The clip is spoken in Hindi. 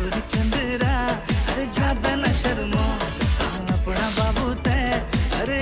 सूर चंद्रा अरे ज़्यादा ना शर्मो। हाँ, अपना बाबू तै अरे